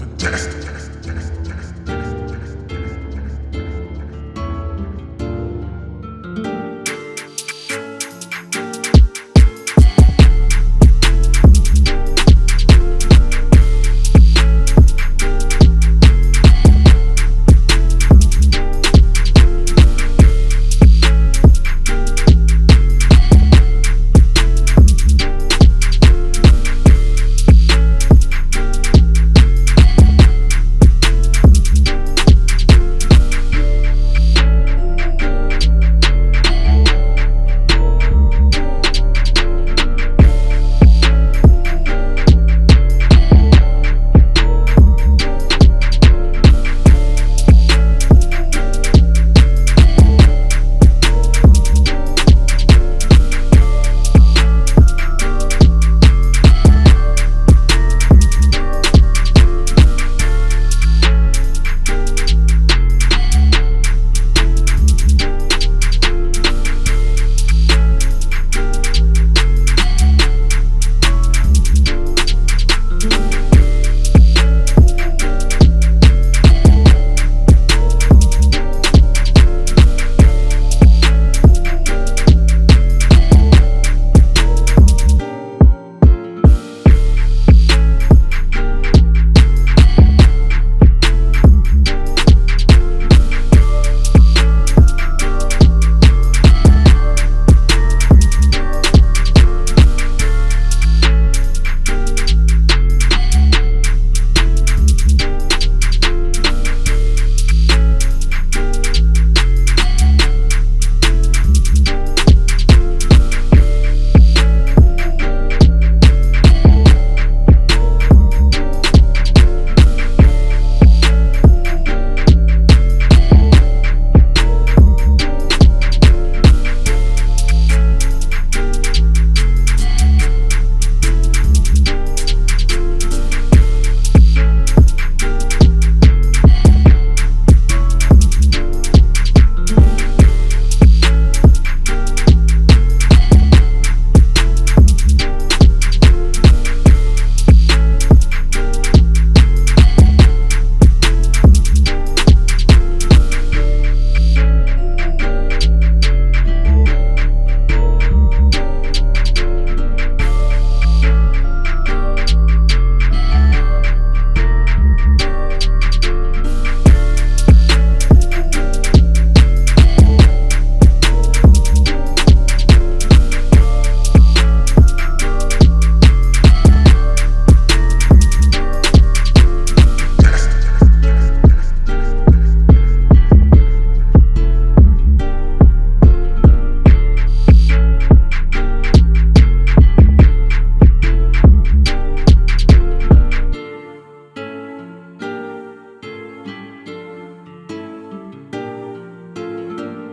Fantastic.